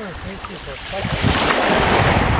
можешь идти.